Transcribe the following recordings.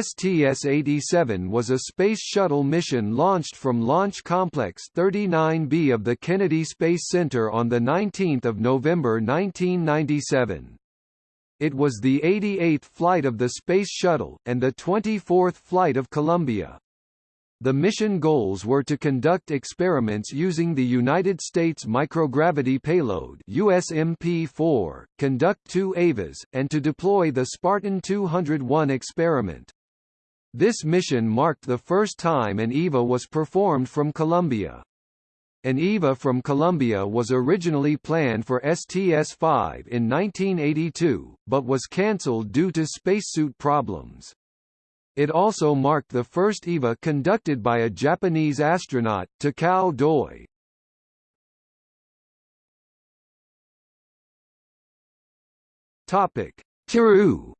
STS-87 was a Space Shuttle mission launched from Launch Complex 39B of the Kennedy Space Center on 19 November 1997. It was the 88th flight of the Space Shuttle, and the 24th flight of Columbia. The mission goals were to conduct experiments using the United States Microgravity Payload USMP-4, conduct two EVAs, and to deploy the Spartan 201 experiment. This mission marked the first time an EVA was performed from Columbia. An EVA from Columbia was originally planned for STS-5 in 1982, but was cancelled due to spacesuit problems. It also marked the first EVA conducted by a Japanese astronaut, Takao Doi. Topic: Kiru.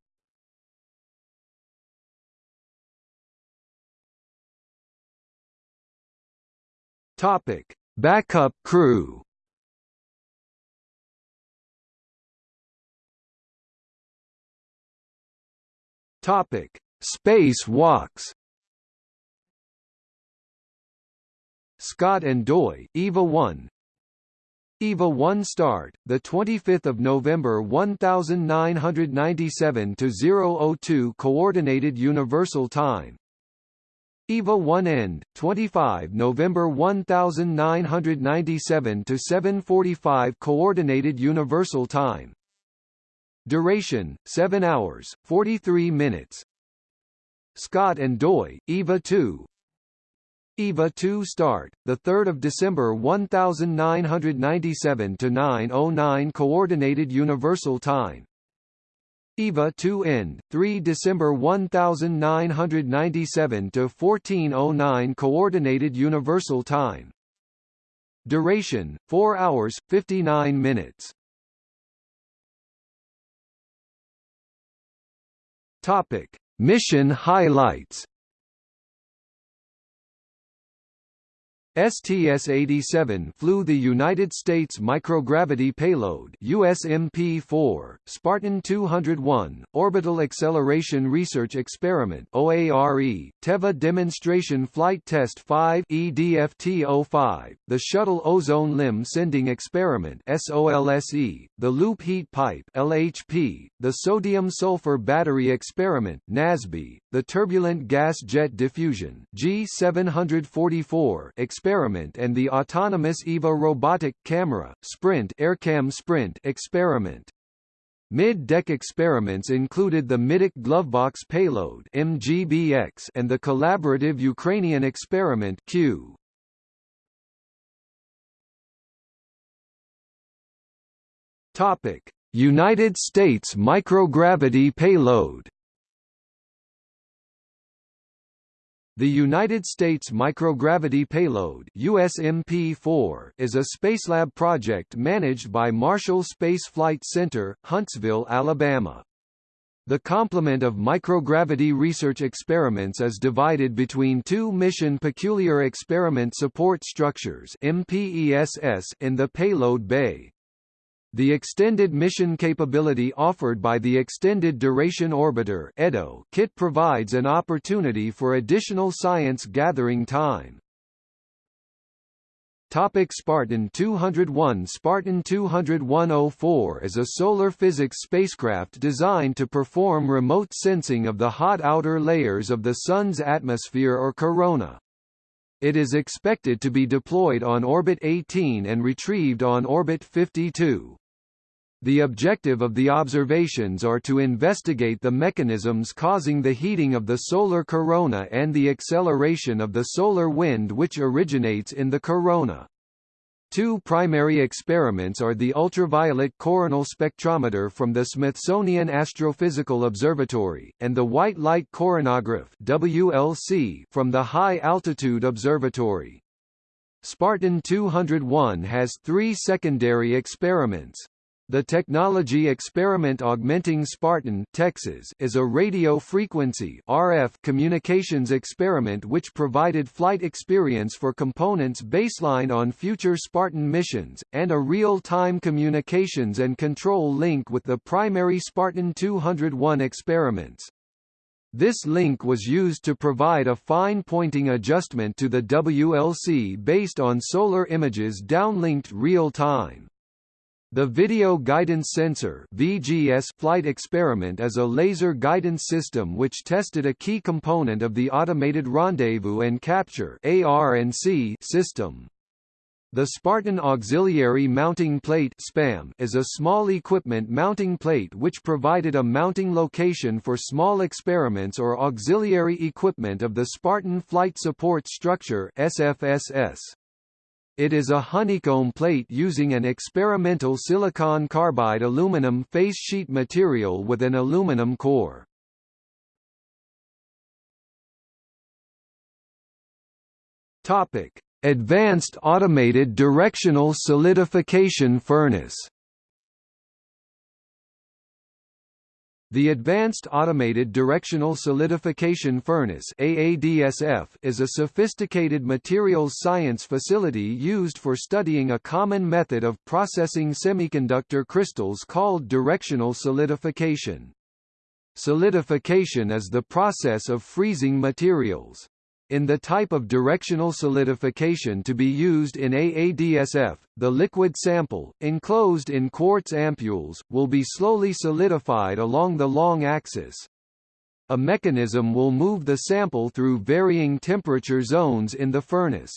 Topic: Backup crew. Topic: Space walks Scott and Doi, EVA 1 EVA 1 start, the 25th of November 1997 to 002 Coordinated Universal Time. EVA 1 end, 25 November 1997 to 7:45 Coordinated Universal Time. Duration: 7 hours, 43 minutes. Scott and Doi, EVA 2 EVA 2 start, 3 December 1997 to 9.09 Coordinated Universal Time EVA 2 end, 3 December 1997 to 14.09 Coordinated Universal Time. Duration, 4 hours, 59 minutes. Topic. Mission highlights STS-87 flew the United States Microgravity Payload USMP-4, Spartan 201, Orbital Acceleration Research Experiment OARE, TEVA Demonstration Flight Test 5 EDFT-05, the Shuttle Ozone Limb Sounding Experiment SOLSE, the Loop Heat Pipe LHP, the Sodium Sulfur Battery Experiment NASB, the Turbulent Gas Jet Diffusion G744 experiment and the autonomous EVA robotic camera Sprint AERCam Sprint experiment. Mid-deck experiments included the Middeck Glovebox payload MGBX and the collaborative Ukrainian experiment CUE. Topic: United States microgravity payload The United States Microgravity Payload USMP-4 is a Spacelab project managed by Marshall Space Flight Center, Huntsville, Alabama. The complement of microgravity research experiments is divided between two Mission Peculiar Experiment Support Structures in the payload bay. The extended mission capability offered by the Extended Duration Orbiter (EDO) kit provides an opportunity for additional science gathering time. Topic Spartan 201 Spartan 20104 is a solar physics spacecraft designed to perform remote sensing of the hot outer layers of the Sun's atmosphere or corona. It is expected to be deployed on Orbit 18 and retrieved on Orbit 52. The objective of the observations are to investigate the mechanisms causing the heating of the solar corona and the acceleration of the solar wind which originates in the corona. Two primary experiments are the ultraviolet coronal spectrometer from the Smithsonian Astrophysical Observatory, and the white light coronagraph WLC from the High Altitude Observatory. Spartan 201 has three secondary experiments. The technology experiment Augmenting Spartan Texas is a radio frequency RF communications experiment which provided flight experience for components baseline on future Spartan missions, and a real-time communications and control link with the primary Spartan 201 experiments. This link was used to provide a fine pointing adjustment to the WLC based on solar images downlinked real-time. The Video Guidance Sensor VGS flight experiment is a laser guidance system which tested a key component of the Automated Rendezvous and Capture system. The Spartan Auxiliary Mounting Plate SPAM is a small equipment mounting plate which provided a mounting location for small experiments or auxiliary equipment of the Spartan Flight Support Structure SFSS. It is a honeycomb plate using an experimental silicon carbide aluminum face sheet material with an aluminum core. Topic: Advanced Automated Directional Solidification Furnace The Advanced Automated Directional Solidification Furnace AADSF is a sophisticated materials science facility used for studying a common method of processing semiconductor crystals called directional solidification. Solidification is the process of freezing materials. In the type of directional solidification to be used in AADSF, the liquid sample, enclosed in quartz ampules, will be slowly solidified along the long axis. A mechanism will move the sample through varying temperature zones in the furnace.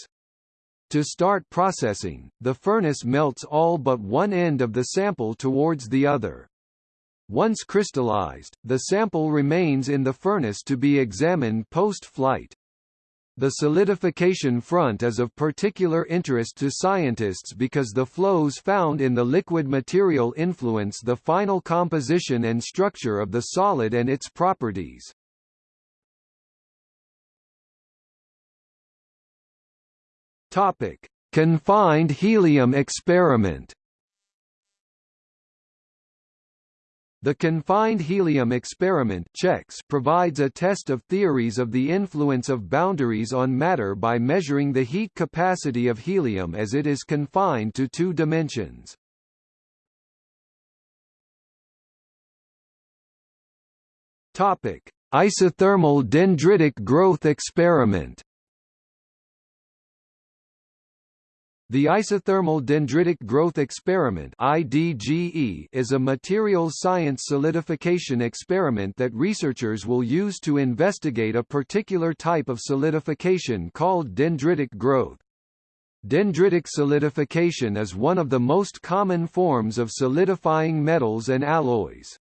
To start processing, the furnace melts all but one end of the sample towards the other. Once crystallized, the sample remains in the furnace to be examined post-flight. The solidification front is of particular interest to scientists because the flows found in the liquid material influence the final composition and structure of the solid and its properties. Topic: Confined helium experiment The confined helium experiment CHeX provides a test of theories of the influence of boundaries on matter by measuring the heat capacity of helium as it is confined to two dimensions. Topic: Isothermal dendritic growth experiment The isothermal dendritic growth experiment IDGE is a materials science solidification experiment that researchers will use to investigate a particular type of solidification called dendritic growth. Dendritic solidification is one of the most common forms of solidifying metals and alloys.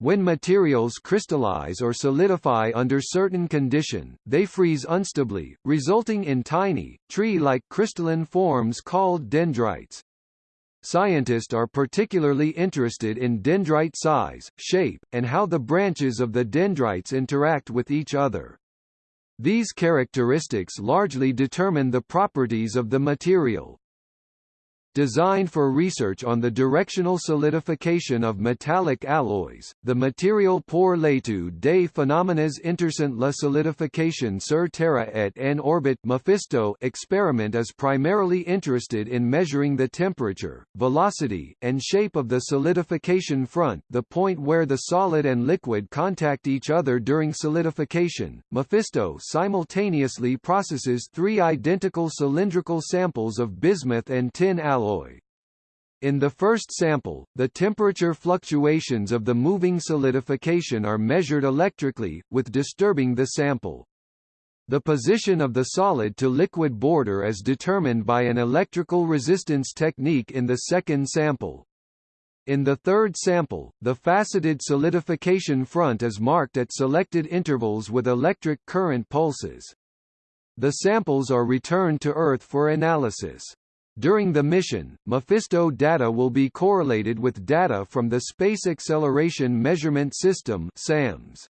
When materials crystallize or solidify under certain condition, they freeze unstably, resulting in tiny, tree-like crystalline forms called dendrites. Scientists are particularly interested in dendrite size, shape, and how the branches of the dendrites interact with each other. These characteristics largely determine the properties of the material. Designed for research on the directional solidification of metallic alloys, the material pour l'étude des phénomènes intéressant la solidification sur Terre et en orbite Mephisto experiment is primarily interested in measuring the temperature, velocity, and shape of the solidification front the point where the solid and liquid contact each other during solidification. Mephisto simultaneously processes three identical cylindrical samples of bismuth and tin alloy alloy. In the first sample, the temperature fluctuations of the moving solidification are measured electrically, with disturbing the sample. The position of the solid-to-liquid border is determined by an electrical resistance technique in the second sample. In the third sample, the faceted solidification front is marked at selected intervals with electric current pulses. The samples are returned to Earth for analysis. During the mission, Mephisto data will be correlated with data from the Space Acceleration Measurement System SAMS.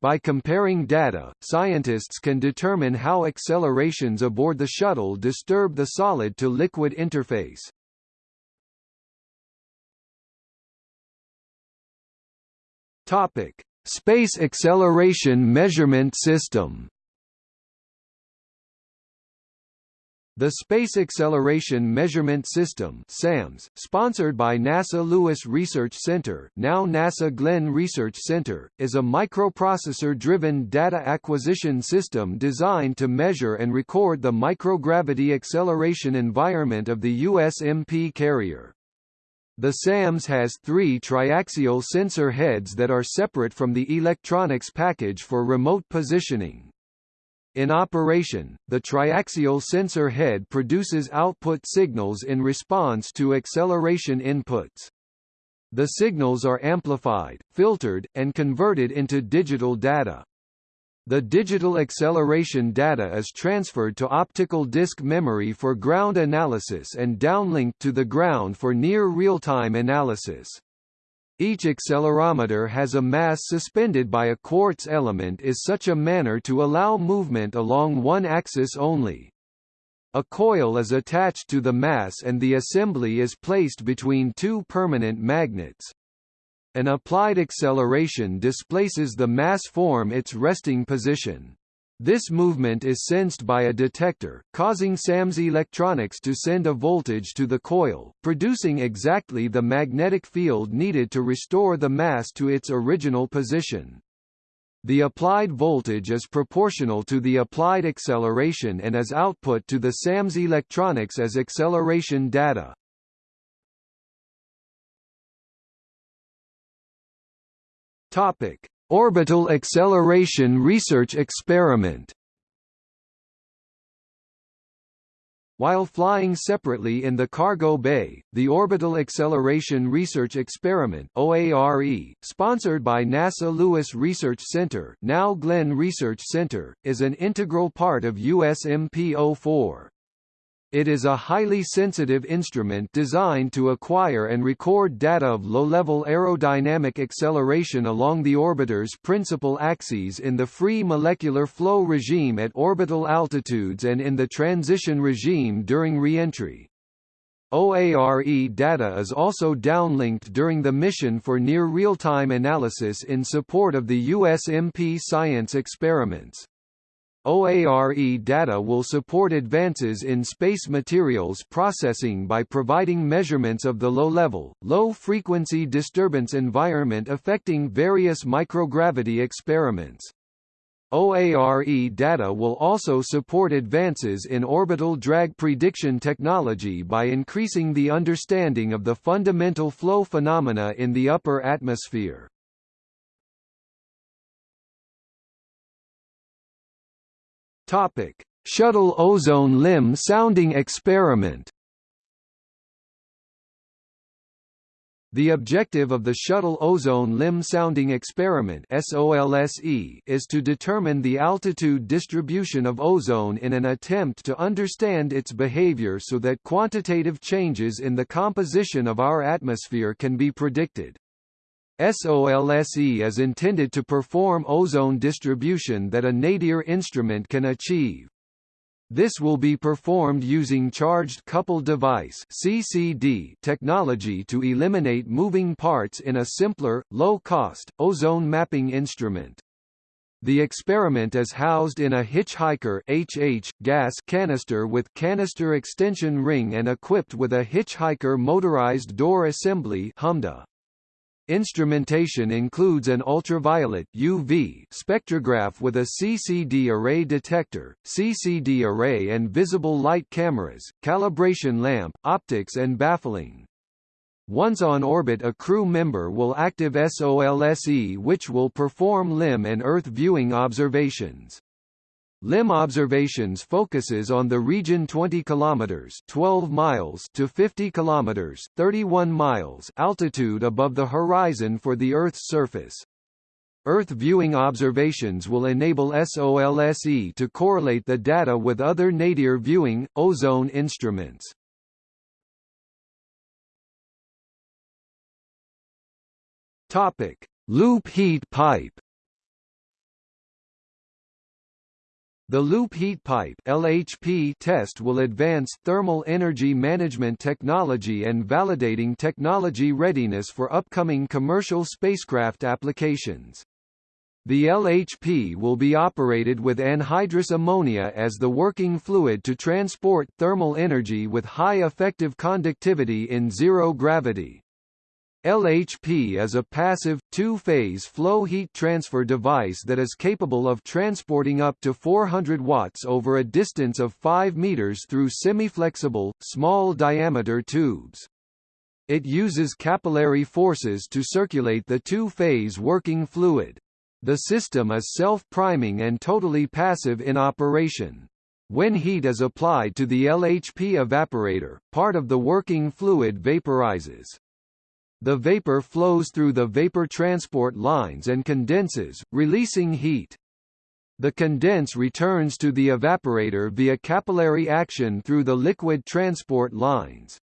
By comparing data, scientists can determine how accelerations aboard the shuttle disturb the solid-to-liquid interface. Topic: Space Acceleration Measurement System The Space Acceleration Measurement System SAMS, sponsored by NASA Lewis Research Center now NASA Glenn Research Center, is a microprocessor-driven data acquisition system designed to measure and record the microgravity acceleration environment of the USMP carrier. The SAMS has three triaxial sensor heads that are separate from the electronics package for remote positioning. In operation, the triaxial sensor head produces output signals in response to acceleration inputs. The signals are amplified, filtered, and converted into digital data. The digital acceleration data is transferred to optical disk memory for ground analysis and downlinked to the ground for near real-time analysis. Each accelerometer has a mass suspended by a quartz element is such a manner to allow movement along one axis only. A coil is attached to the mass and the assembly is placed between two permanent magnets. An applied acceleration displaces the mass form its resting position. This movement is sensed by a detector, causing SAMS electronics to send a voltage to the coil, producing exactly the magnetic field needed to restore the mass to its original position. The applied voltage is proportional to the applied acceleration and is output to the SAMS electronics as acceleration data. Topic: Orbital Acceleration Research Experiment While flying separately in the cargo bay, the Orbital Acceleration Research Experiment OARE, sponsored by NASA Lewis Research Center now Glenn Research Center, is an integral part of USMP-04. It is a highly sensitive instrument designed to acquire and record data of low-level aerodynamic acceleration along the orbiter's principal axes in the free molecular flow regime at orbital altitudes and in the transition regime during reentry. OARE data is also downlinked during the mission for near real-time analysis in support of the USMP science experiments. OARE data will support advances in space materials processing by providing measurements of the low-level, low-frequency disturbance environment affecting various microgravity experiments. OARE data will also support advances in orbital drag prediction technology by increasing the understanding of the fundamental flow phenomena in the upper atmosphere. Topic: Shuttle ozone limb sounding experiment. The objective of the Shuttle Ozone Limb Sounding Experiment is to determine the altitude distribution of ozone in an attempt to understand its behavior so that quantitative changes in the composition of our atmosphere can be predicted. SOLSE is intended to perform ozone distribution that a nadir instrument can achieve. This will be performed using Charged Coupled Device (CCD) technology to eliminate moving parts in a simpler, low-cost, ozone mapping instrument. The experiment is housed in a hitchhiker HH gas canister with canister extension ring and equipped with a hitchhiker motorized door assembly HMDA. Instrumentation includes an ultraviolet UV spectrograph with a CCD array detector, CCD array and visible light cameras, calibration lamp, optics and baffling. Once on orbit a crew member will active SOLSE which will perform limb and Earth viewing observations. Limb observations focuses on the region 20 kilometers 12 miles to 50 kilometers 31 miles altitude above the horizon for the Earth's surface. Earth viewing observations will enable SOLSE to correlate the data with other nadir viewing, ozone instruments. Topic: Loop heat pipe. The loop heat pipe LHP test will advance thermal energy management technology and validating technology readiness for upcoming commercial spacecraft applications. The LHP will be operated with anhydrous ammonia as the working fluid to transport thermal energy with high effective conductivity in zero gravity. LHP is a passive, two-phase flow heat transfer device that is capable of transporting up to 400 watts over a distance of 5 meters through semi-flexible, small-diameter tubes. It uses capillary forces to circulate the two-phase working fluid. The system is self-priming and totally passive in operation. When heat is applied to the LHP evaporator, part of the working fluid vaporizes. The vapor flows through the vapor transport lines and condenses, releasing heat. The condense returns to the evaporator via capillary action through the liquid transport lines.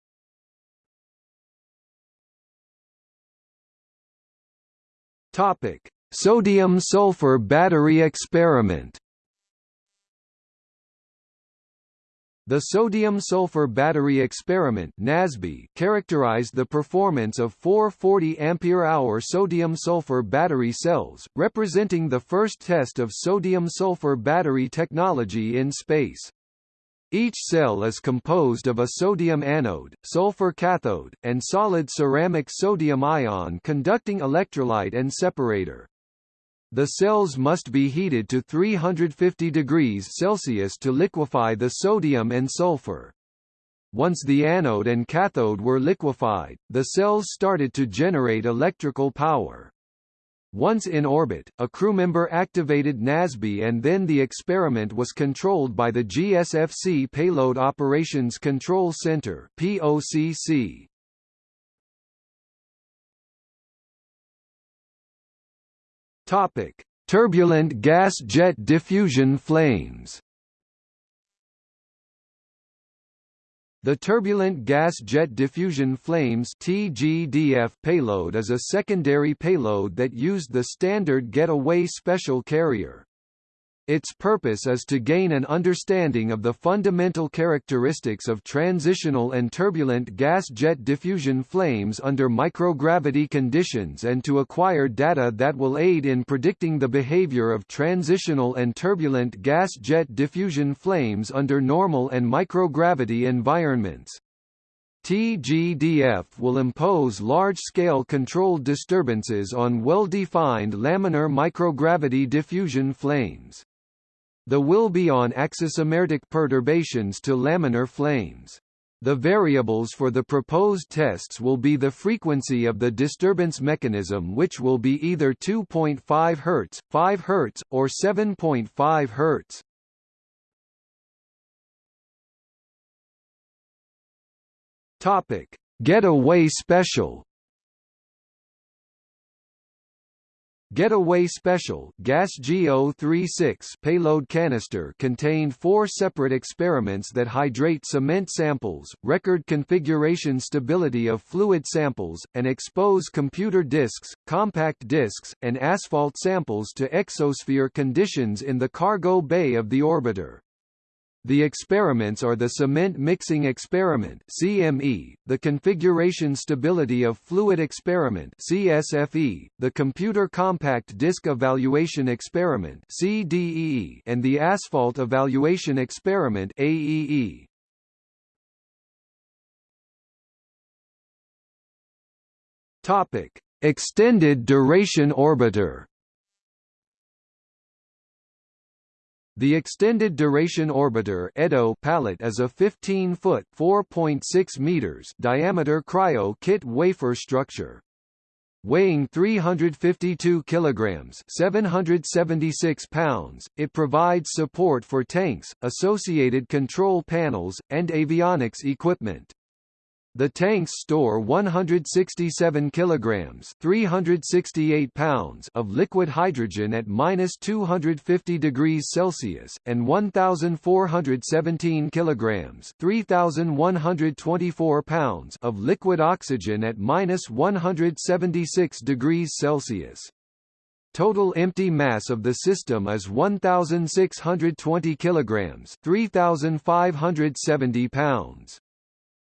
Topic: Sodium-sulfur battery experiment The sodium-sulfur battery experiment NASB characterized the performance of four 40 ampere-hour sodium-sulfur battery cells, representing the first test of sodium-sulfur battery technology in space. Each cell is composed of a sodium anode, sulfur cathode, and solid ceramic sodium ion conducting electrolyte and separator. The cells must be heated to 350 degrees Celsius to liquefy the sodium and sulfur. Once the anode and cathode were liquefied, the cells started to generate electrical power. Once in orbit, a crewmember activated NASB and then the experiment was controlled by the GSFC Payload Operations Control Center POCC. Topic: Turbulent gas jet diffusion flames. The Turbulent Gas Jet Diffusion Flames TGDF payload is a secondary payload that used the standard Getaway Special Carrier. Its purpose is to gain an understanding of the fundamental characteristics of transitional and turbulent gas jet diffusion flames under microgravity conditions and to acquire data that will aid in predicting the behavior of transitional and turbulent gas jet diffusion flames under normal and microgravity environments. TGDF will impose large-scale controlled disturbances on well-defined laminar microgravity diffusion flames. The will be on axisymmetric perturbations to laminar flames. The variables for the proposed tests will be the frequency of the disturbance mechanism which will be either 2.5 Hz, 5 Hz, or 7.5 Hz. Topic: Getaway Special Getaway Special Gas GO36 payload canister contained four separate experiments that hydrate cement samples, record configuration stability of fluid samples, and expose computer disks, compact disks, and asphalt samples to exosphere conditions in the cargo bay of the orbiter. The experiments are the Cement Mixing Experiment CME, the Configuration Stability of Fluid Experiment CSFE, the Computer Compact Disk Evaluation Experiment CDEE, and the Asphalt Evaluation Experiment AEE. Topic: Extended Duration Orbiter The Extended Duration Orbiter (EDO) pallet is a 15-foot (4.6 meters) diameter cryo-kit wafer structure. Weighing 352 kilograms (776 pounds), it provides support for tanks, associated control panels, and avionics equipment. The tanks store 167 kilograms (368 pounds) of liquid hydrogen at minus 250 degrees Celsius and 1,417 kilograms (3,124 pounds) of liquid oxygen at minus 176 degrees Celsius. Total empty mass of the system is 1,620 kilograms (3,570 pounds).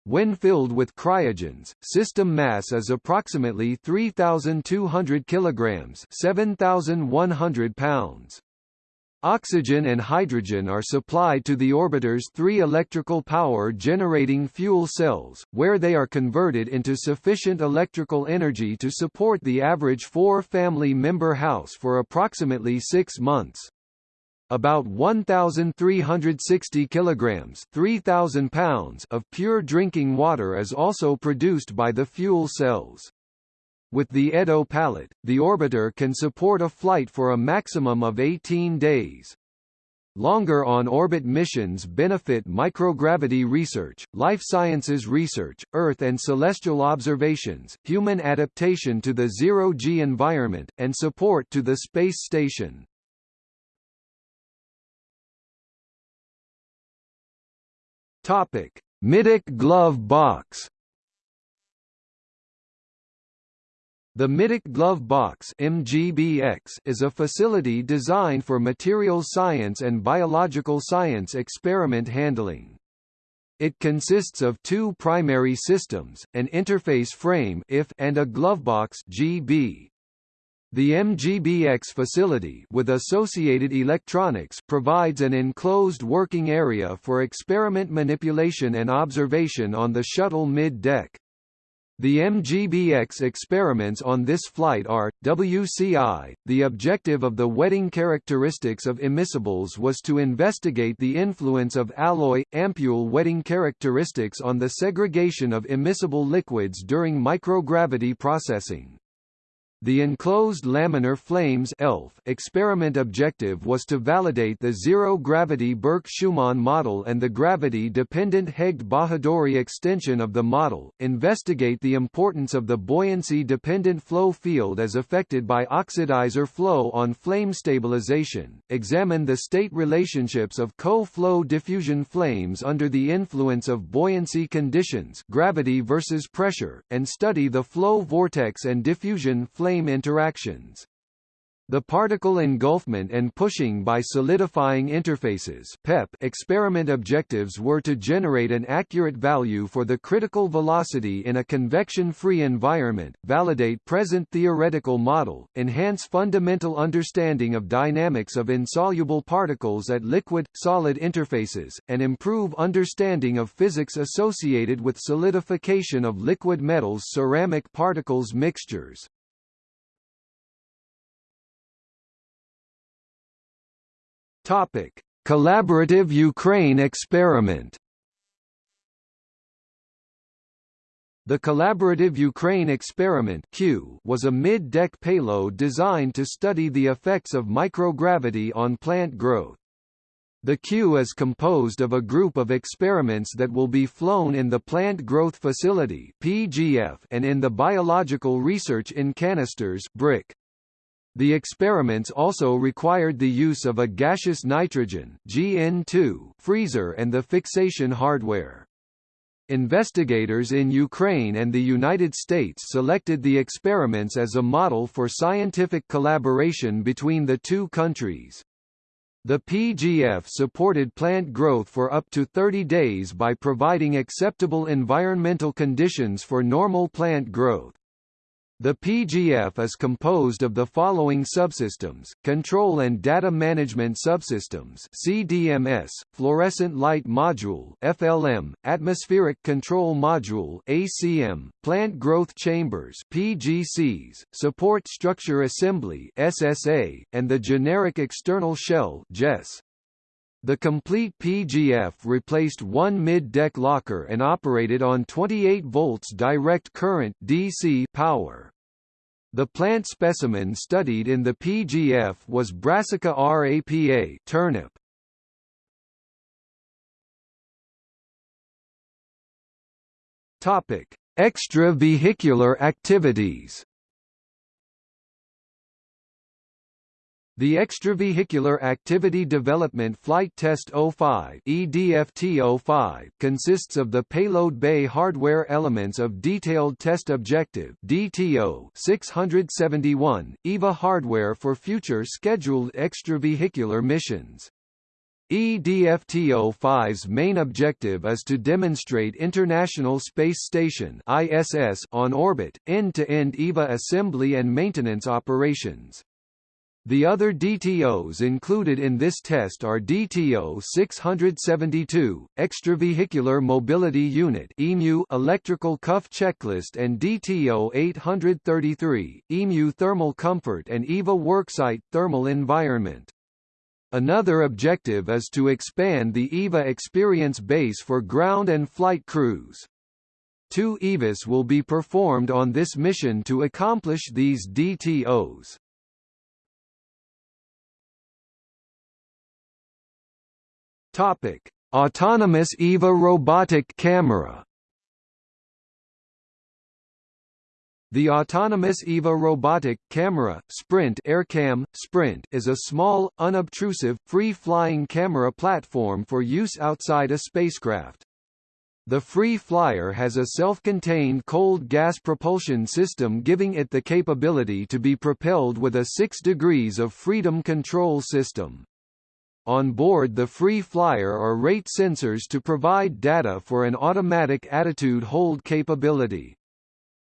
When filled with cryogens, system mass is approximately 3,200 kilograms 7,100 pounds. Oxygen and hydrogen are supplied to the orbiter's three electrical power generating fuel cells, where they are converted into sufficient electrical energy to support the average four family member house for approximately six months. About 1,360 kilograms 3,000 pounds of pure drinking water is also produced by the fuel cells. With the Edo pallet, the orbiter can support a flight for a maximum of 18 days. Longer on-orbit missions benefit microgravity research, life sciences research, Earth and celestial observations, human adaptation to the zero-G environment, and support to the space station. Topic: Middeck glove box. The Middeck Glove Box MGBX is a facility designed for materials science and biological science experiment handling. It consists of two primary systems, an interface frame IF and a glovebox GB. The MGBX facility with associated electronics provides an enclosed working area for experiment manipulation and observation on the shuttle mid-deck. The MGBX experiments on this flight are, WCI, the objective of the wetting characteristics of immiscibles was to investigate the influence of alloy, ampule wetting characteristics on the segregation of immiscible liquids during microgravity processing. The enclosed laminar flames ELF experiment objective was to validate the zero-gravity Burke-Schumann model and the gravity-dependent Hegde-Bahadori extension of the model, investigate the importance of the buoyancy-dependent flow field as affected by oxidizer flow on flame stabilization, examine the state relationships of co-flow diffusion flames under the influence of buoyancy conditions gravity versus pressure, and study the flow vortex and diffusion flame flame interactions. The particle engulfment and pushing by solidifying interfaces PEP experiment objectives were to generate an accurate value for the critical velocity in a convection-free environment, validate present theoretical model, enhance fundamental understanding of dynamics of insoluble particles at liquid-solid interfaces, and improve understanding of physics associated with solidification of liquid metals ceramic particles mixtures. Topic: Collaborative Ukraine experiment. The Collaborative Ukraine Experiment CUE was a mid-deck payload designed to study the effects of microgravity on plant growth. The CUE is composed of a group of experiments that will be flown in the Plant Growth Facility (PGF) and in the Biological Research in Canisters (BRIC). The experiments also required the use of a gaseous nitrogen GN2 freezer and the fixation hardware. Investigators in Ukraine and the United States selected the experiments as a model for scientific collaboration between the two countries. The PGF supported plant growth for up to 30 days by providing acceptable environmental conditions for normal plant growth. The PGF is composed of the following subsystems, Control and Data Management Subsystems CDMS, Fluorescent Light Module FLM, Atmospheric Control Module ACM, Plant Growth Chambers PGCs, Support Structure Assembly SSA, and the Generic External Shell GES. The complete PGF replaced one mid-deck locker and operated on 28 volts direct current DC power. The plant specimen studied in the PGF was Brassica rapa turnip. Topic: Extravehicular activities. The Extravehicular Activity Development Flight Test 05 EDFT-05 consists of the payload bay hardware elements of Detailed Test Objective DTO 671, EVA hardware for future scheduled extravehicular missions. EDFTO-5's main objective is to demonstrate International Space Station ISS on orbit, end-to-end -end EVA assembly and maintenance operations. The other DTOs included in this test are DTO 672, Extravehicular Mobility Unit EMU Electrical Cuff Checklist and DTO 833, EMU Thermal Comfort and EVA Worksite Thermal Environment. Another objective is to expand the EVA experience base for ground and flight crews. Two EVAs will be performed on this mission to accomplish these DTOs. Topic: Autonomous EVA robotic camera. The autonomous EVA robotic camera Sprint AERCam Sprint is a small, unobtrusive, free-flying camera platform for use outside a spacecraft. The Free Flyer has a self-contained cold gas propulsion system giving it the capability to be propelled with a 6 degrees of freedom control system. On board the Free Flyer are rate sensors to provide data for an automatic attitude hold capability.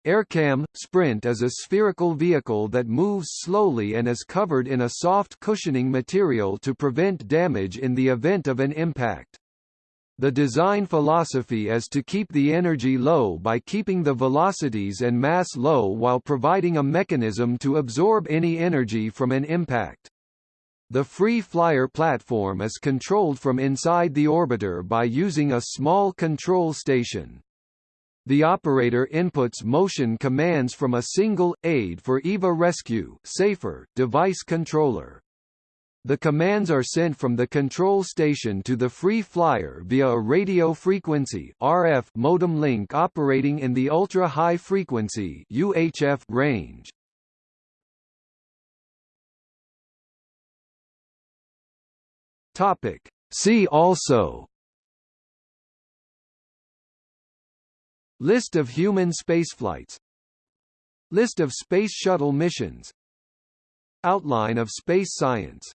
AERCam Sprint is a spherical vehicle that moves slowly and is covered in a soft cushioning material to prevent damage in the event of an impact. The design philosophy is to keep the energy low by keeping the velocities and mass low while providing a mechanism to absorb any energy from an impact. The Free Flyer platform is controlled from inside the orbiter by using a small control station. The operator inputs motion commands from a single, aid for EVA Rescue safer, device controller. The commands are sent from the control station to the Free Flyer via a radio frequency RF modem link operating in the ultra-high frequency UHF range. Topic. See also. List of human spaceflights. List of Space Shuttle missions. Outline of space science